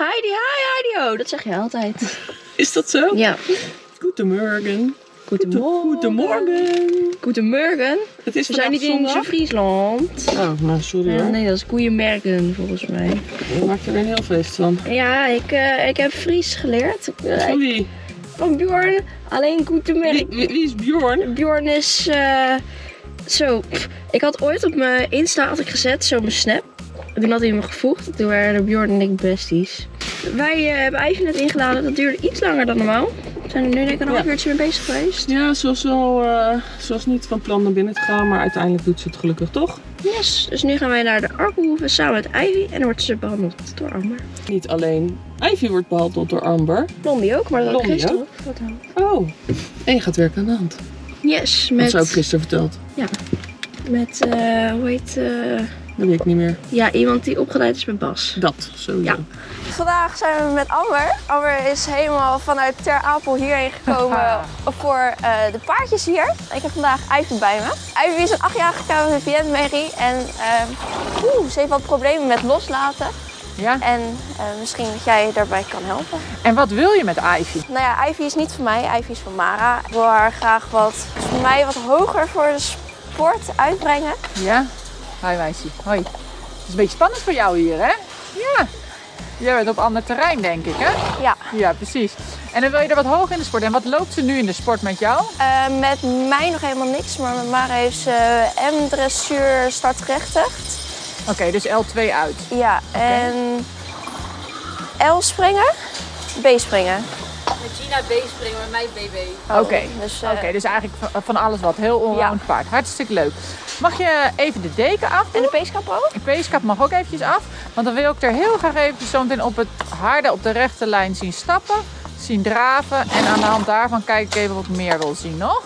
Heidi, hi Heidi. Oh, dat zeg je altijd. Is dat zo? Ja. Goedemorgen. Goedemorgen. Goedemorgen. Goedemorgen. Het is We zijn niet in Friesland. Oh, nou sorry Eh, hoor. nee, dat is Goeiemorgen volgens mij. Je maakt er een heel feest van. Ja, ik, eh, ik heb Fries geleerd. Eh, Sorry. van Bjorn. Alleen Goedemorgen. wie, wie is Bjorn? Bjorn is zo. Ik had ooit op mijn Insta had ik gezet, zo mijn snap. En Toen had hij me gevoegd. Toen waren Bjorn en ik besties. Wij eh, hebben Ivy net ingeladen. Dat duurde iets langer dan normaal. We zijn er nu denk ik een half Ja. uurtje mee bezig geweest. Ja, ze was wel, eh, ze was niet van plan naar binnen te gaan, maar uiteindelijk doet ze het gelukkig toch? Yes. Dus nu gaan wij naar de Arkelhoeve samen met Ivy. En dan wordt ze behandeld door Amber. Niet alleen Ivy wordt behandeld door Amber. Blondie ook, maar dat had Blondie gisteren ook. Oh. En je gaat werken aan de hand. Yes, Dat met... ze ook gisteren verteld. Met, eh, hoe heet... eh, Dat weet ik niet meer. ja, iemand die opgeleid is met Bas. Dat, sowieso. Ja. Vandaag zijn we met Amber. Amber is helemaal vanuit Ter Apel hierheen gekomen voor eh, de paardjes hier. Ik heb vandaag Ivy bij me. Ivy is een achtjarige KVVN-merrie en eh, oeh, ze heeft wat problemen met loslaten. Ja, En eh, misschien dat jij daarbij kan helpen. en wat wil je met Ivy? Nou ja, Ivy is niet van mij, Ivy is van Mara. Ik wil haar graag wat, voor mij wat hoger voor de sport uitbrengen. Ja? Hoi meisje, hoi. Het is een beetje spannend voor jou hier, hè? Ja. Jij bent op ander terrein, denk ik, hè? Ja, Ja, precies. En dan wil je er wat hoger in de sport. En wat loopt ze nu in de sport met jou? eh, met mij nog helemaal niks, maar met Mara heeft ze M-dressuur startgerechtigd. Oké, dus L2 uit. Ja, en L springen, B springen. Met Gina B springen, met mij BB. Oké. Dus, eh, Oké, dus eigenlijk van- van alles wat. Heel allround paard. Hartstikke leuk. Mag je even de deken af? En de peeskap ook? De peeskap mag ook eventjes af. Want dan wil ik er heel graag even zo meteen op het harde, op de rechte lijn zien stappen. Zien draven. En aan de hand daarvan kijk ik even wat ik meer wil zien nog.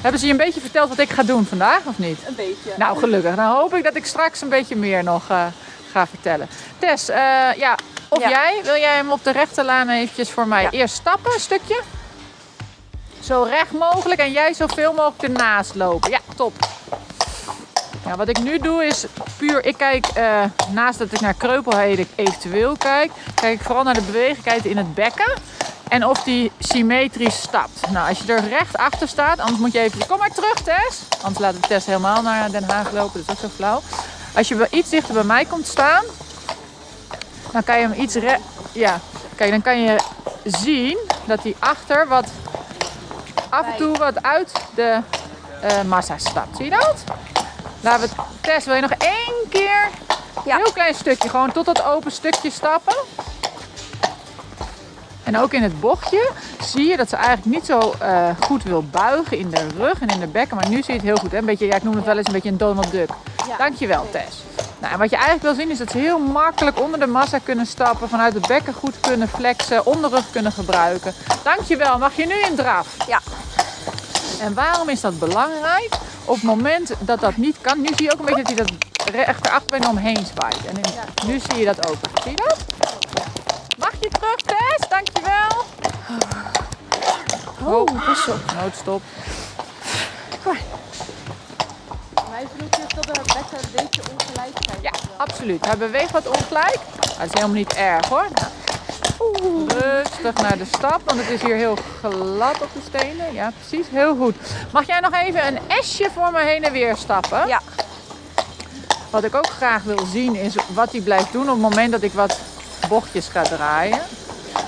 Hebben ze je een beetje verteld wat ik ga doen vandaag of niet? Een beetje. Nou, gelukkig. Dan hoop ik dat ik straks een beetje meer nog eh, ga vertellen. Tess, eh, ja, of Ja. jij, wil jij hem op de rechte laan eventjes voor mij Ja. eerst stappen, een stukje? Zo recht mogelijk en jij zoveel mogelijk ernaast lopen. Ja, top. Ja, wat ik nu doe is puur, ik kijk eh, naast dat ik naar kreupelheden eventueel kijk, kijk ik vooral naar de bewegelijkheid in het bekken. En of die symmetrisch stapt. Nou, als je er recht achter staat, anders moet je even... Kom maar terug, Tess. Anders laten we Tess helemaal naar Den Haag lopen. Dat is ook zo flauw. Als je wel iets dichter bij mij komt staan, dan kan je hem iets... Ja, kijk, dan kan je zien dat hij achter wat... Af en toe wat uit de eh, massa stapt. Zie je dat? Laten we... Tess, wil je nog één keer... Ja. Heel klein stukje, gewoon tot dat open stukje stappen. En ook in het bochtje zie je dat ze eigenlijk niet zo eh, goed wil buigen in de rug en in de bekken. Maar nu zie je het heel goed. Hè? Een beetje, ja, ik noem het wel eens een beetje een Donald Duck. Dankjewel Tess. Nou, en wat je eigenlijk wil zien is dat ze heel makkelijk onder de massa kunnen stappen. Vanuit het bekken goed kunnen flexen. Onderrug kunnen gebruiken. Dankjewel. Mag je nu in draf? Ja. En waarom is dat belangrijk? Op het moment dat dat niet kan. Nu zie je ook een beetje dat hij dat rechterbeen omheen zwaait. En in- nu zie je dat ook. Zie je dat? Mag je terug, Tess? Dankjewel. Oh, pas op. Noodstop. Mij vroeg je dat er bekken een beetje ongelijk zijn. Ja, absoluut. Hij beweegt wat ongelijk. Dat is helemaal niet erg hoor. Nou, rustig naar de stap, want het is hier heel glad op de stenen. Ja, precies. Heel goed. Mag jij nog even een esje voor me heen en weer stappen? Ja. Wat ik ook graag wil zien is wat hij blijft doen op het moment dat ik wat bochtjes ga draaien.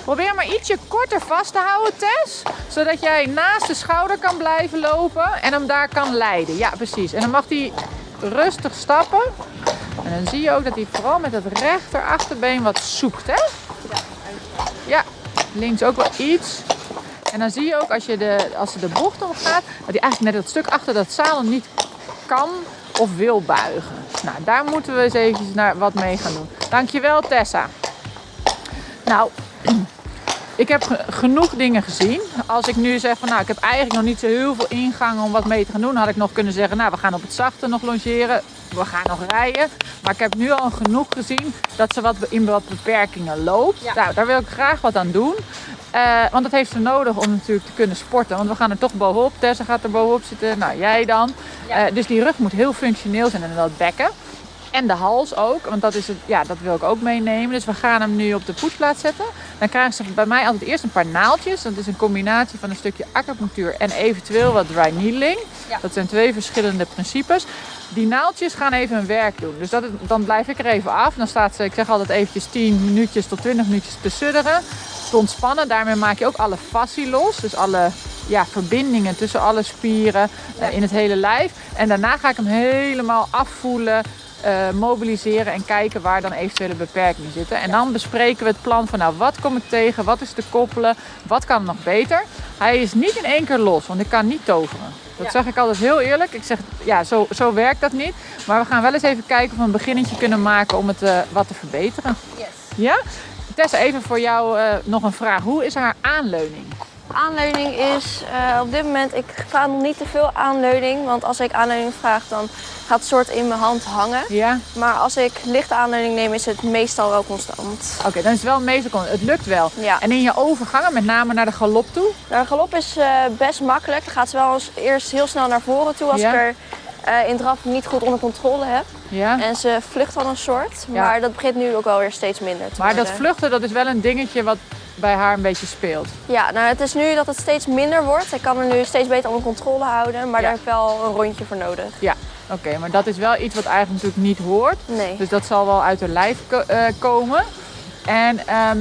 Probeer maar ietsje korter vast te houden, Tess. Zodat jij naast de schouder kan blijven lopen en hem daar kan leiden. Ja, precies. En dan mag hij rustig stappen. En dan zie je ook dat hij vooral met het rechter achterbeen wat zoekt, hè? Ja, links ook wel iets. En dan zie je ook als, je de, als ze de bocht omgaat, dat hij eigenlijk net dat stuk achter dat zadel niet kan of wil buigen. Nou, daar moeten we eens even naar wat mee gaan doen. Dankjewel Tessa. Nou, ik heb ge- genoeg dingen gezien. Als ik nu zeg van nou, ik heb eigenlijk nog niet zo heel veel ingang om wat mee te gaan doen, had ik nog kunnen zeggen, nou, we gaan op het zachte nog logeren. We gaan nog rijden. Maar ik heb nu al genoeg gezien dat ze wat in wat beperkingen loopt. Nou, daar wil ik graag wat aan doen. Eh, want dat heeft ze nodig om natuurlijk te kunnen sporten. Want we gaan er toch bovenop. Tessa gaat er bovenop zitten. Nou, jij dan. Eh, dus die rug moet heel functioneel zijn en dat bekken. En de hals ook, want dat, is het, ja, dat wil ik ook meenemen. Dus we gaan hem nu op de poetsplaat zetten. Dan krijgen ze bij mij altijd eerst een paar naaldjes. Dat is een combinatie van een stukje acupunctuur en eventueel wat dry needling. Ja. Dat zijn twee verschillende principes. Die naaldjes gaan even hun werk doen. Dus dat, dan blijf ik er even af. Dan staat ze, ik zeg altijd eventjes 10 minuutjes tot 20 minuutjes te sudderen. Te ontspannen. Daarmee maak je ook alle fascie los. Dus alle ja, verbindingen tussen alle spieren eh, in het hele lijf. En daarna ga ik hem helemaal afvoelen, eh, mobiliseren en kijken waar dan eventuele beperkingen zitten. En dan bespreken we het plan van nou, wat kom ik tegen, wat is te koppelen, wat kan nog beter. Hij is niet in één keer los, want ik kan niet toveren. Dat zeg ik altijd heel eerlijk. Ik zeg, ja, zo, zo werkt dat niet. Maar we gaan wel eens even kijken of we een beginnetje kunnen maken om het eh, wat te verbeteren. Yes. Ja? Tessa, even voor jou eh, nog een vraag. Hoe is haar aanleuning? Aanleuning is eh, op dit moment, ik ga nog niet te veel aanleuning. Want als ik aanleuning vraag, dan gaat het soort in mijn hand hangen. Ja? Maar als ik lichte aanleuning neem, is het meestal wel constant. Oké, dan is het wel meestal Het lukt wel. Ja. En in je overgangen, met name naar de galop toe? De galop is eh, best makkelijk. Dan gaat ze wel eens eerst heel snel naar voren toe als Ja. ik er eh, in draf niet goed onder controle heb. Ja. En ze vlucht dan een soort. Maar dat begint nu ook wel weer steeds minder te Maar dat vluchten, dat is wel een dingetje wat bij haar een beetje speelt. Ja, nou het is nu dat het steeds minder wordt. Ik kan er nu steeds beter onder controle houden. Maar Ja. daar heb ik wel een rondje voor nodig. Ja, oké. maar dat is wel iets wat eigenlijk natuurlijk niet hoort. Nee. Dus dat zal wel uit haar lijf ko- eh, komen. En ehm,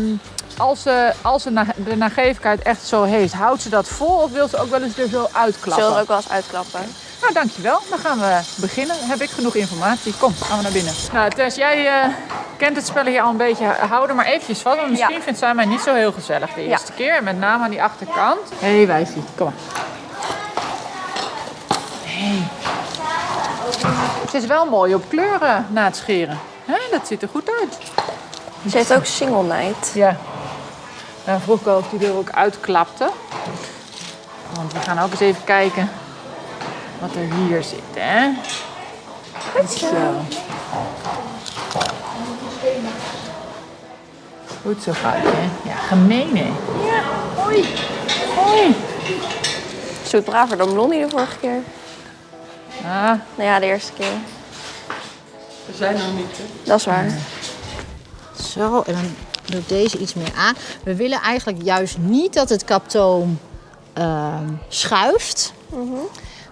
als, ze, als ze na- de nagevigheid echt zo heeft, houdt ze dat vol of wil ze ook wel eens er zo uitklappen? Zullen er ook wel eens uitklappen. Nou, dankjewel. Dan gaan we beginnen. Heb ik genoeg informatie? Kom, gaan we naar binnen. Nou, Tess, jij eh, kent het spel hier al een beetje. Hou er maar eventjes van, want misschien Ja. vindt zij mij niet zo heel gezellig de Ja. eerste keer. Met name aan die achterkant. Hé, hey, wijfie, kom maar. Hey. Het is wel mooi op kleuren na het scheren. Hè, dat ziet er goed uit. Ze heeft ook single night. Ja. Nou, vroeg ik al of die er ook uitklapte. Want we gaan ook eens even kijken wat er hier zit, hè? Zo. Goed zo gaat het, hè? Ja, gemeen, hè? Ja, hoi. Hoi. Doet braver dan Blondie de vorige keer. Ah, Nou ja, de eerste keer. We zijn nog niet, hè? Dat is waar. Zo, en dan doe ik deze iets meer aan. We willen eigenlijk juist niet dat het kaptoom ehm, schuift.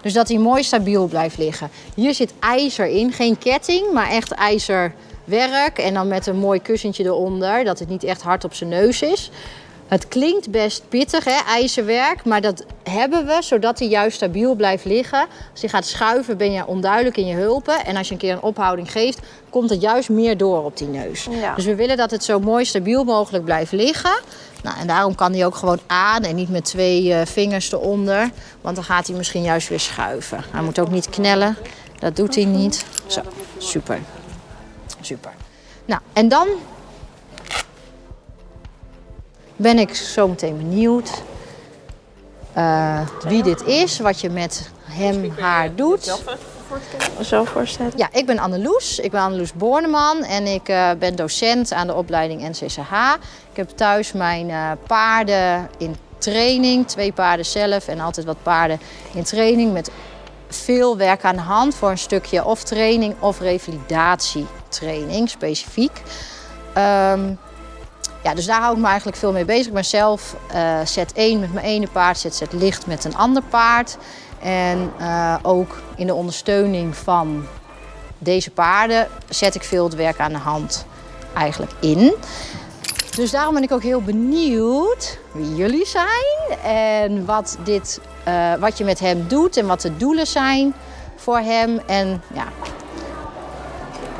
Dus dat hij mooi stabiel blijft liggen. Hier zit ijzer in, geen ketting, maar echt ijzerwerk. En dan met een mooi kussentje eronder, dat het niet echt hard op zijn neus is. Het klinkt best pittig, hè, ijzerwerk, maar dat hebben we zodat hij juist stabiel blijft liggen. Als je gaat schuiven ben je onduidelijk in je hulpen. En als je een keer een ophouding geeft, komt het juist meer door op die neus. Ja. Dus we willen dat het zo mooi stabiel mogelijk blijft liggen. Nou, en daarom kan hij ook gewoon aan en niet met twee eh, vingers eronder. Want dan gaat hij misschien juist weer schuiven. Hij moet ook niet knellen. Dat doet hij niet. Zo, super. Super. Nou, en dan ben ik zo meteen benieuwd eh, wie dit is, wat je met hem, haar doet. Zo voorstellen. Ja, ik ben Anneloes. Ik ben Anneloes Borneman en ik eh, ben docent aan de opleiding NCCH. Ik heb thuis mijn eh, paarden in training, twee paarden zelf en altijd wat paarden in training met veel werk aan de hand voor een stukje of training of revalidatietraining specifiek. Ehm, ja, dus daar hou ik me eigenlijk veel mee bezig. Ik ben zelf Z1 met mijn ene paard, ZZ licht met een ander paard. En eh, ook in de ondersteuning van deze paarden zet ik veel het werk aan de hand eigenlijk in. Dus daarom ben ik ook heel benieuwd wie jullie zijn en wat, dit, eh, wat je met hem doet en wat de doelen zijn voor hem. En ja,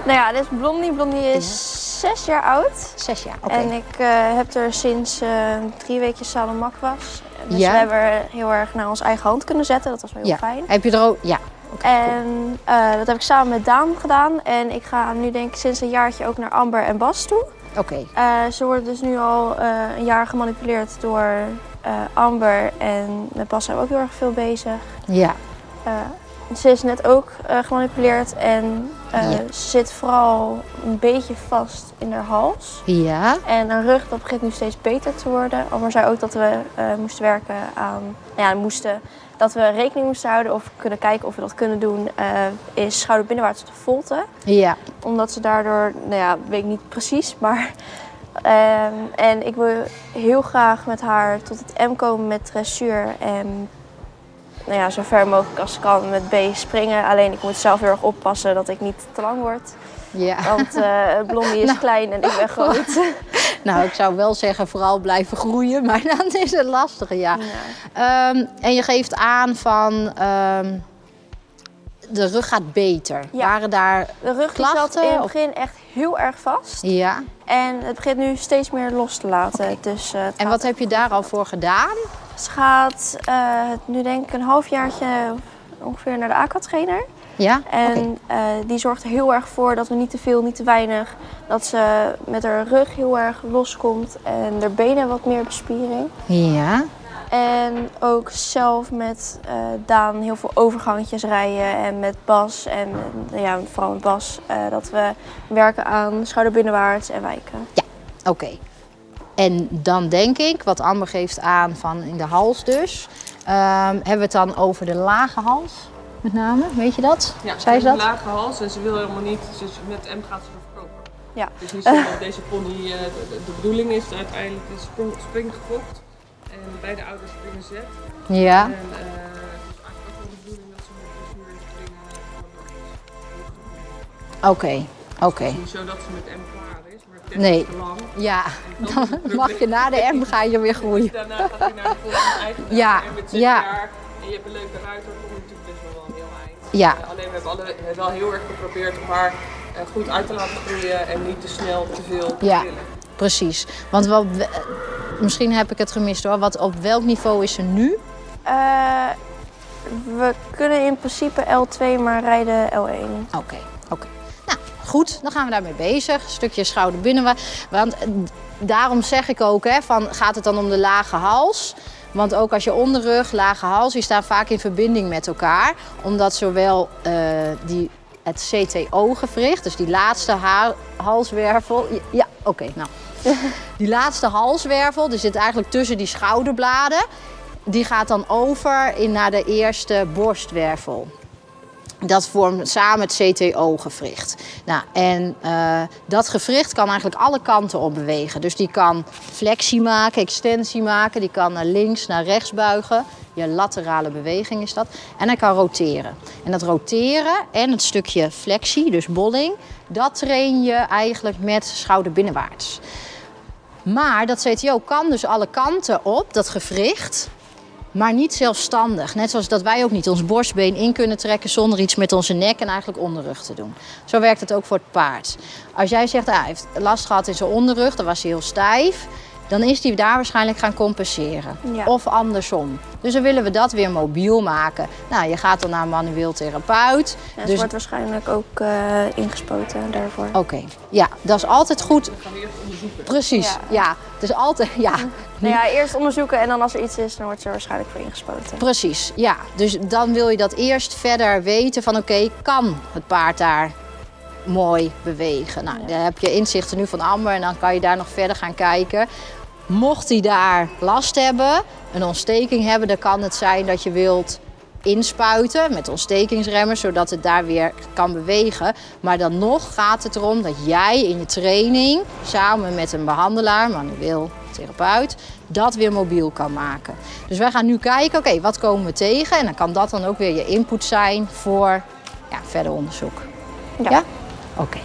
Nou ja, dit is Blondie. Blondie is zes jaar oud. zes jaar. Oké. En ik eh, heb er sinds eh, drie weken Salomak was. Dus Ja. we hebben er heel erg naar onze eigen hand kunnen zetten. Dat was wel heel ja. fijn. Heb je er ook? Ja. Cool. En eh, dat heb ik samen met Daan gedaan. En ik ga nu denk ik sinds een jaartje ook naar Amber en Bas toe. Oké. Ze worden dus nu al een jaar gemanipuleerd door Amber. En met Bas zijn we ook heel erg veel bezig. Ja. Ze is net ook gemanipuleerd en Ja. ze zit vooral een beetje vast in haar hals. Ja. En haar rug dat begint nu steeds beter te worden. Amber zei ook dat we eh, moesten werken aan, nou ja, moesten dat we rekening moesten houden of kunnen kijken of we dat kunnen doen, eh, is schouderbinnenwaarts op de volte. Ja. Omdat ze daardoor, nou ja, weet ik niet precies, maar... ehm, en ik wil heel graag met haar tot het M komen met dressuur en nou ja, zo ver mogelijk als ik kan met B springen. Alleen ik moet zelf heel erg oppassen dat ik niet te lang word. ja. Want eh Blondie is klein en ik ben groot. Nou, ik zou wel zeggen vooral blijven groeien, maar dan is het lastiger, ja. Ehm, en je geeft aan van ehm, de rug gaat beter. Ja. Waren daar... De rug zat in het of- begin echt heel erg vast. Ja. En het begint nu steeds meer los te laten. Dus, eh, En wat heb je daar al voor gedaan? Ze gaat eh, nu denk ik een halfjaartje ongeveer naar de aquatrainer. Ja? En eh, die zorgt er heel erg voor dat we niet te veel, niet te weinig. Dat ze met haar rug heel erg loskomt en haar benen wat meer bespiering. Ja. En ook zelf met eh, Daan heel veel overgangetjes rijden en met Bas en ja, vooral met Bas. dat we werken aan schouderbinnenwaarts en wijken. Oké. En dan denk ik, wat Amber geeft aan van in de hals dus. ehm, hebben we het dan over de lage hals met name? Weet je dat? Ja, Zei ze dat? een lage hals en ze wil helemaal niet, ze is- met M gaat ze er verkopen. Ja. Het is niet zo dat deze pony, eh, de, de- de bedoeling is uiteindelijk de sprong, spring gefokt. En beide ouders springen zet. Ja. En het is eigenlijk ook wel de bedoeling dat ze met Oké. Oké. Niet zo dat ze M maar Nee. lang. Ja, dan mag je na de M ga je weer groeien. Daarna gaat hij naar de volgende eigenaar. Ja, En met zes ja. jaar en je hebt een leuke ruiter, kom je natuurlijk best wel wel een heel eind. Ja. Alleen we hebben, alle, wel heel erg geprobeerd om haar eh, goed uit te laten groeien en niet te snel te veel te Ja. willen. Precies. Want wat, misschien heb ik het gemist hoor. Wat, op welk niveau is ze nu? Eh, we kunnen in principe L2 maar rijden L1. Oké, oké. Goed, dan gaan we daarmee bezig. Stukje schouder binnen. Want eh, daarom zeg ik ook, hè, van, gaat het dan om de lage hals? Want ook als je onderrug, lage hals, die staan vaak in verbinding met elkaar. Omdat zowel eh, die, het CTO-gewricht, dus die laatste halswervel... Ja, oké, nou. Die laatste halswervel, die zit eigenlijk tussen die schouderbladen. Die gaat dan over in naar de eerste borstwervel. Dat vormt samen het CTO-gewricht. Nou, en eh, dat gewricht kan eigenlijk alle kanten op bewegen. Dus die kan flexie maken, extensie maken. Die kan naar links, naar rechts buigen. Je laterale beweging is dat. En hij kan roteren. En dat roteren en het stukje flexie, dus bolling... dat train je eigenlijk met schouderbinnenwaarts. Maar dat CTO kan dus alle kanten op, dat gewricht, maar niet zelfstandig. Net zoals dat wij ook niet ons borstbeen in kunnen trekken zonder iets met onze nek en eigenlijk onderrug te doen. Zo werkt het ook voor het paard. Als jij zegt, ah, hij heeft last gehad in zijn onderrug, dan was hij heel stijf. Dan is hij daar waarschijnlijk gaan compenseren. Ja. Of andersom. Dus dan willen we dat weer mobiel maken. Nou, je gaat dan naar een manueel therapeut. En ze dus wordt waarschijnlijk ook eh, ingespoten daarvoor. Oké, ja, dat is altijd goed. Dan gaan we eerst onderzoeken. Precies, ja. Ja. Het is altijd, ja, Nou ja, eerst onderzoeken en dan als er iets is, dan wordt ze er waarschijnlijk voor ingespoten. precies, ja. Dus dan wil je dat eerst verder weten van oké, kan het paard daar mooi bewegen? Nou, dan heb je inzichten nu van Amber en dan kan je daar nog verder gaan kijken. Mocht hij daar last hebben, een ontsteking hebben, dan kan het zijn dat je wilt inspuiten met ontstekingsremmers, zodat het daar weer kan bewegen. Maar dan nog gaat het erom dat jij in je training samen met een behandelaar, manueel therapeut, dat weer mobiel kan maken. Dus wij gaan nu kijken, oké, wat komen we tegen? En dan kan dat dan ook weer je input zijn voor ja, verder onderzoek. Ja. Ja? Oké.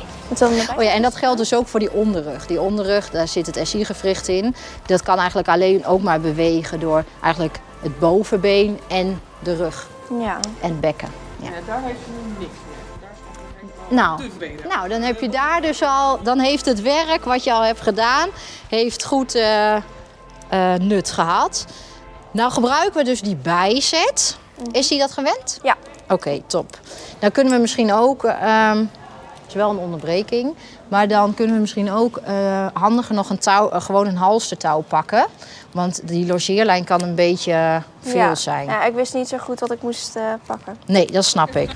Oh ja, en dat geldt dus ook voor die onderrug. Die onderrug, daar zit het SI-gewricht in. Dat kan eigenlijk alleen ook maar bewegen door eigenlijk het bovenbeen en de rug Ja. en het bekken. Ja. Ja, daar heeft nu niks meer. Daar is Nou, nou, dan heb je daar dus al, dan heeft het werk wat je al hebt gedaan, heeft goed eh, eh, nut gehad. Nou gebruiken we dus die bijzet. Is die dat gewend? Ja. Oké, top. Dan kunnen we misschien ook, ehm, is wel een onderbreking, maar dan kunnen we misschien ook eh, handiger nog een touw, eh, gewoon een halstertouw pakken. Want die logeerlijn kan een beetje veel ja. zijn. Ja, ik wist niet zo goed wat ik moest eh, pakken. Nee, dat snap ik.